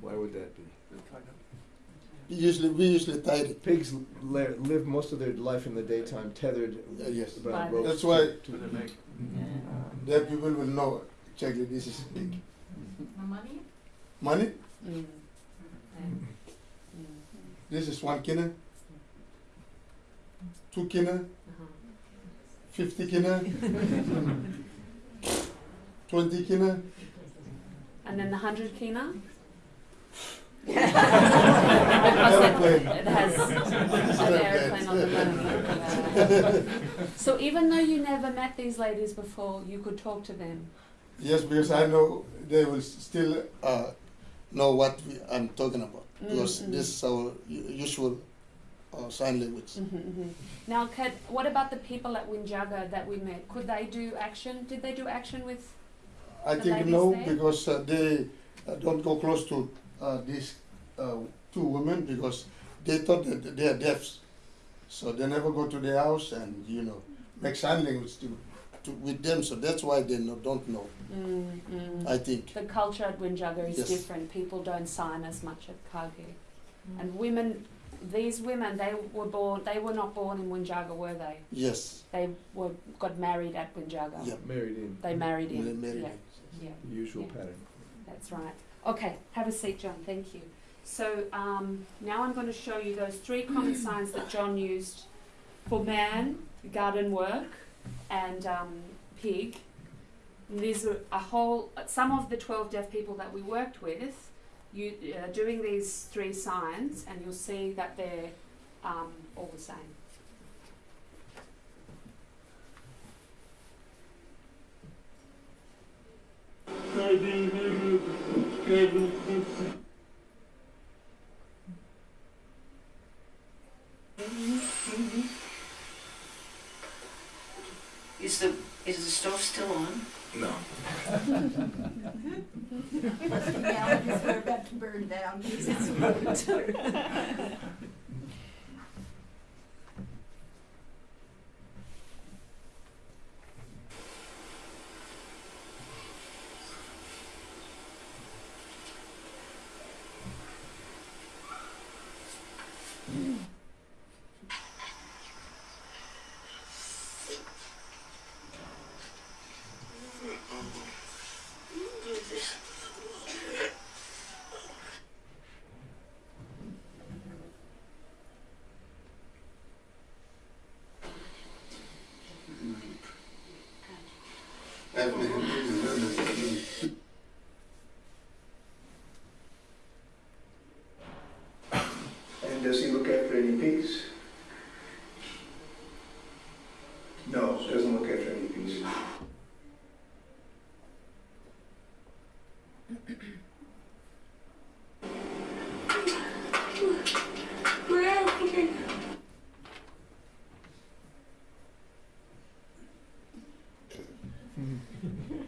Speaker 2: Why would that be?
Speaker 7: usually we usually tied it.
Speaker 2: Pigs li- live most of their life in the daytime, tethered
Speaker 7: Uh, yes.
Speaker 2: around
Speaker 3: Right.
Speaker 7: That's why-
Speaker 2: to the neck.
Speaker 7: Then people will know exactly this is big.
Speaker 14: Money?
Speaker 7: Money,
Speaker 3: Mm.
Speaker 7: this is one kina, two kina,
Speaker 3: Uh-huh.
Speaker 7: fifty kina, twenty kina,
Speaker 3: And then the hundred kina.
Speaker 7: aeroplane.
Speaker 3: It has an airplane on the moon. So even though you never met these ladies before, you could talk to them.
Speaker 7: Yes, because I know they will still uh, know what we, I'm talking about because
Speaker 3: Mm, mm.
Speaker 7: this is our usual uh, sign language.
Speaker 3: Mm-hmm, Now, Kat, what about the people at Winjaga that we met? Could they do action? Did they do action with?
Speaker 7: I think no,
Speaker 3: there?
Speaker 7: because uh, they uh, don't go close to uh, these uh, two women because they thought that they are deaf, so they never go to their house and you know make sign language to, to with them. So that's why they no, don't know.
Speaker 3: Mm, mm.
Speaker 7: I think.
Speaker 3: The culture at Winjaga is
Speaker 7: Yes.
Speaker 3: different. People don't sign as much at Kage. And women, these women, they were born. They were not born in Winjaga, were they?
Speaker 7: Yes.
Speaker 3: They were got married at Winjaga.
Speaker 7: Yeah.
Speaker 2: Married in.
Speaker 3: They married in.
Speaker 7: They married
Speaker 3: yeah.
Speaker 7: in.
Speaker 3: Yeah.
Speaker 2: The usual
Speaker 3: Yeah.
Speaker 2: pattern.
Speaker 3: That's right. Okay, have a seat, John. Thank you. So um, now I'm going to show you those three common signs that John used for man, garden work, and um, pig. These are a whole. Some of the 12 deaf people that we worked with, you uh, doing these three signs, and you'll see that they're um, all the same.
Speaker 14: Is the is the stove still on?
Speaker 6: No.
Speaker 14: Question now is we're about to burn down because it's wood.
Speaker 2: And does he look after any pigs? No, doesn't look after any pigs.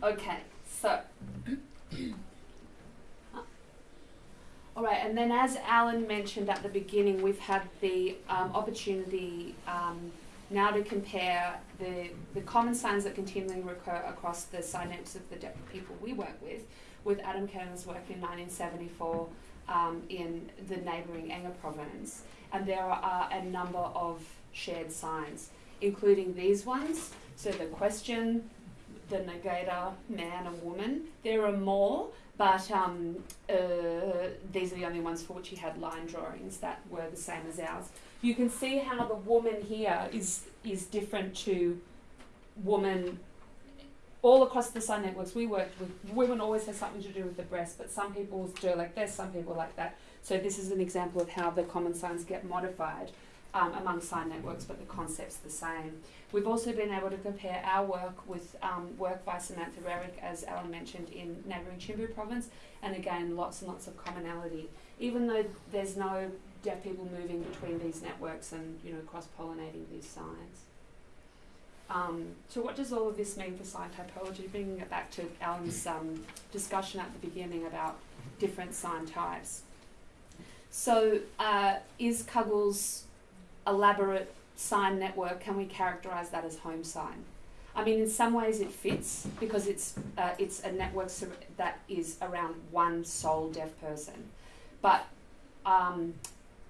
Speaker 3: Okay, so. All right, and then as Alan mentioned at the beginning, we've had the um, opportunity um, now to compare the, the common signs that continually recur across the networks of the people we work with, with Adam Kendon's work in 1974 um, in the neighbouring Enga province. And there are a number of shared signs, including these ones. So the question, the negator, man and woman. There are more, but um, uh, these are the only ones for which he had line drawings that were the same as ours. You can see how the woman here is is different to woman. All across the sign networks we worked with, women always has something to do with the breast, but some people do like this, some people like that. So this is an example of how the common signs get modified um, among sign networks, but the concept's the same. We've also been able to compare our work with um, work by Samantha Rarrick, as Alan mentioned, in neighbouring Chimbu province, and again, lots and lots of commonality. Even though there's no deaf people moving between these networks and you know cross-pollinating these signs. Um, so what does all of this mean for sign typology? Bringing it back to Alan's um, discussion at the beginning about different sign types. So uh, is Cuggles elaborate sign network, can we characterize that as home sign? I mean, in some ways it fits because it's uh, it's a network that is around one sole deaf person. But um,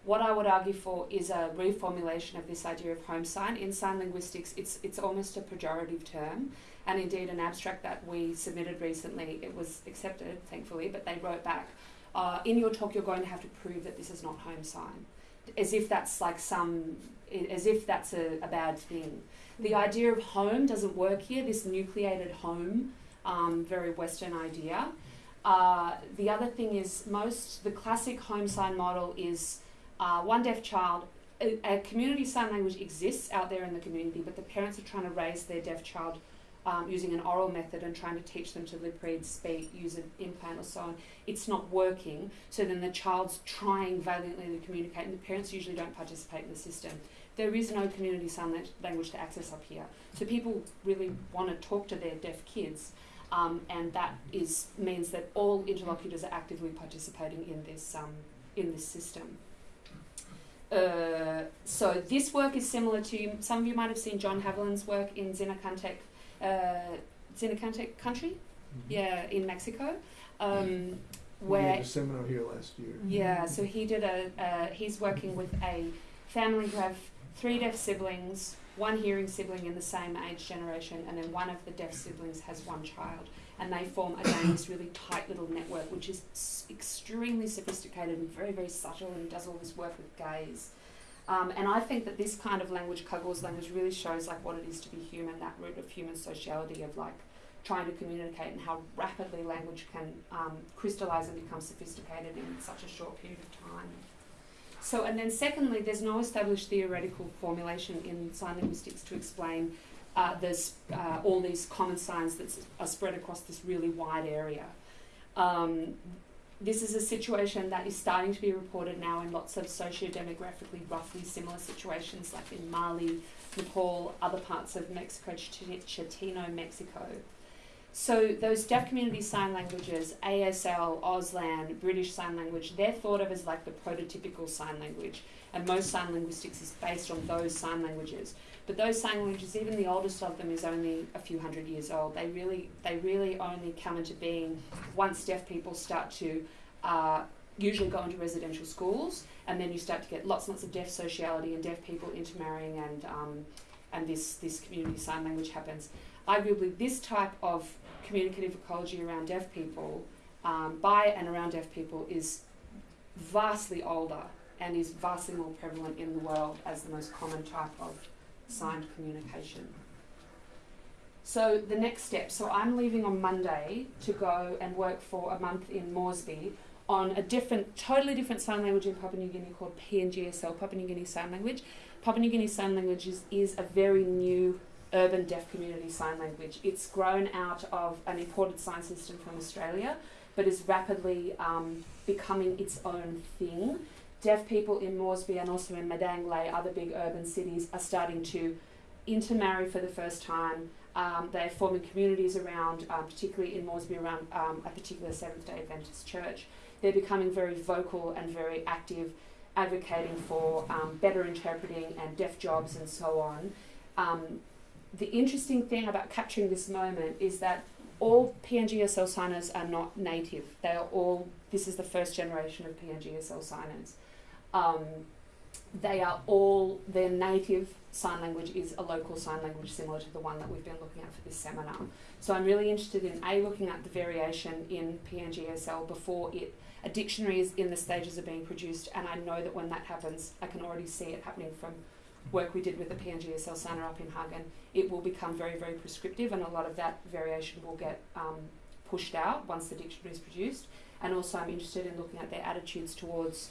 Speaker 3: what I would argue for is a reformulation of this idea of home sign. In sign linguistics, it's it's almost a pejorative term, and indeed an abstract that we submitted recently. It was accepted, thankfully, but they wrote back. Uh, in your talk, you're going to have to prove that this is not home sign, as if that's like some as if that's a, a bad thing. The idea of home doesn't work here, this nucleated home, um, very Western idea. Uh, the other thing is, most, the classic home sign model is uh, one deaf child. A, a community sign language exists out there in the community, but the parents are trying to raise their deaf child um, using an oral method and trying to teach them to lip read, speak, use an implant or so on. It's not working, so then the child's trying valiantly to communicate, and the parents usually don't participate in the system there is no community sign lang- language to access up here. So people really want to talk to their deaf kids, um, and that is means that all interlocutors are actively participating in this um, in this system. Uh, so this work is similar to some of you might have seen John Haviland's work in Zinacantec, uh, country, yeah, in Mexico, um,
Speaker 10: We
Speaker 3: where
Speaker 10: had a seminar here last year.
Speaker 3: yeah, so he did a. Uh, he's working with a family who have three deaf siblings, one hearing sibling in the same age generation, and then one of the deaf siblings has one child, and they form again this really tight little network, which is s- extremely sophisticated and very very subtle, and does all this work with gaze. Um, and I think that this kind of language, Cuggles language, really shows like what it is to be human, that root of human sociality of like trying to communicate and how rapidly language can um, crystallize and become sophisticated in such a short period of time. So, and then secondly, there's no established theoretical formulation in sign linguistics to explain uh, uh, all these common signs that are spread across this really wide area. Um, this is a situation that is starting to be reported now in lots of socio-demographically roughly similar situations, like in Mali, Nepal, other parts of Mexico, Ch- Chatino, Mexico. So those deaf community sign languages, ASL, Auslan, British Sign Language, they're thought of as like the prototypical sign language, and most sign linguistics is based on those sign languages. But those sign languages, even the oldest of them, is only a few hundred years old. They really, they really only come into being once deaf people start to uh, usually go into residential schools, and then you start to get lots and lots of deaf sociality and deaf people intermarrying, and um, and this this community sign language happens. Arguably, this type of communicative ecology around deaf people, um, by and around deaf people, is vastly older and is vastly more prevalent in the world as the most common type of signed communication. So the next step, so I'm leaving on Monday to go and work for a month in Moresby on a different, totally different sign language in Papua New Guinea called PNGSL, Papua New Guinea Sign Language. Papua New Guinea Sign Language is, is a very new urban deaf community sign language. It's grown out of an imported sign system from Australia, but is rapidly um, becoming its own thing. Deaf people in Moresby and also in Madang Lae, other big urban cities, are starting to intermarry for the first time. Um, they're forming communities around, um, particularly in Moresby, around um, a particular Seventh day Adventist church. They're becoming very vocal and very active, advocating for um, better interpreting and deaf jobs and so on. Um, the interesting thing about capturing this moment is that all PNGSL signers are not native. They are all, this is the first generation of PNGSL signers. Um, they are all, their native sign language is a local sign language similar to the one that we've been looking at for this seminar. So I'm really interested in A, looking at the variation in PNGSL before it, a dictionary is in the stages of being produced, and I know that when that happens, I can already see it happening from work we did with the PNGSL signer up in Hagen, it will become very, very prescriptive, and a lot of that variation will get um, pushed out once the dictionary is produced. And also, I'm interested in looking at their attitudes towards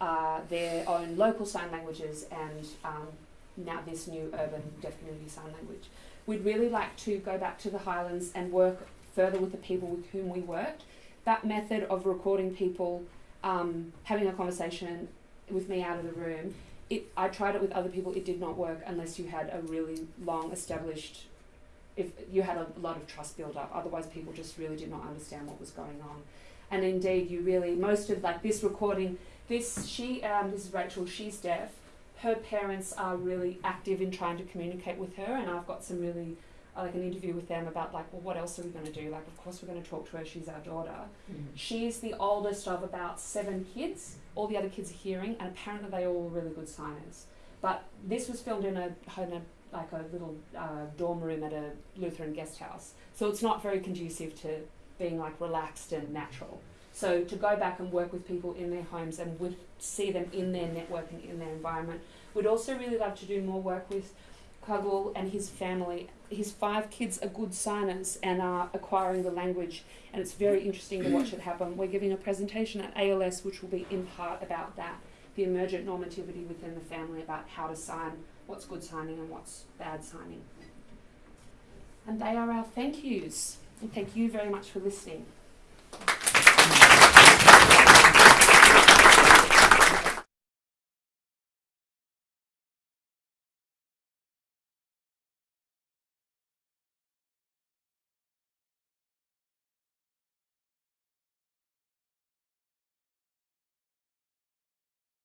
Speaker 3: uh, their own local sign languages and um, now this new urban deaf community sign language. We'd really like to go back to the Highlands and work further with the people with whom we worked. That method of recording people um, having a conversation with me out of the room it, I tried it with other people. It did not work unless you had a really long established, if you had a lot of trust built up. Otherwise, people just really did not understand what was going on. And indeed, you really most of like this recording. This she um, this is Rachel. She's deaf. Her parents are really active in trying to communicate with her, and I've got some really like an interview with them about like, well, what else are we going to do? Like, of course, we're going to talk to her. She's our daughter. Mm. She's the oldest of about seven kids. All the other kids are hearing, and apparently they all were really good signers. But this was filmed in a, in a like a little uh, dorm room at a Lutheran guest house, so it's not very conducive to being like relaxed and natural. So to go back and work with people in their homes and would see them in their network and in their environment. We'd also really love to do more work with Kagul and his family. His five kids are good signers and are acquiring the language, and it's very interesting to watch it happen. We're giving a presentation at ALS, which will be in part about that the emergent normativity within the family about how to sign, what's good signing and what's bad signing. And they are our thank yous. And thank you very much for listening.